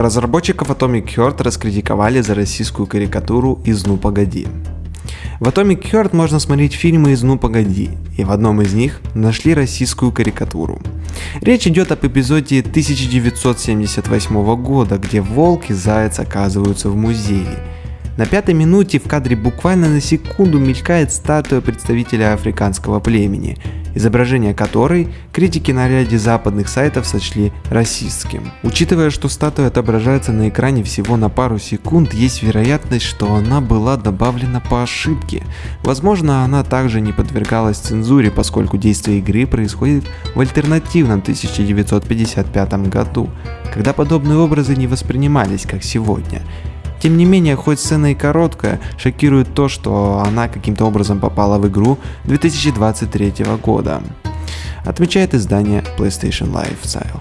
Разработчиков Atomic Heart раскритиковали за российскую карикатуру из «Ну погоди». В Atomic Heart можно смотреть фильмы из «Ну погоди», и в одном из них нашли российскую карикатуру. Речь идет об эпизоде 1978 года, где волк и заяц оказываются в музее. На пятой минуте в кадре буквально на секунду мелькает статуя представителя африканского племени, изображение которой критики на ряде западных сайтов сочли расистским. Учитывая, что статуя отображается на экране всего на пару секунд, есть вероятность, что она была добавлена по ошибке. Возможно, она также не подвергалась цензуре, поскольку действие игры происходит в альтернативном 1955 году, когда подобные образы не воспринимались как сегодня. Тем не менее, хоть сцена и короткая, шокирует то, что она каким-то образом попала в игру 2023 года, отмечает издание PlayStation Lifestyle.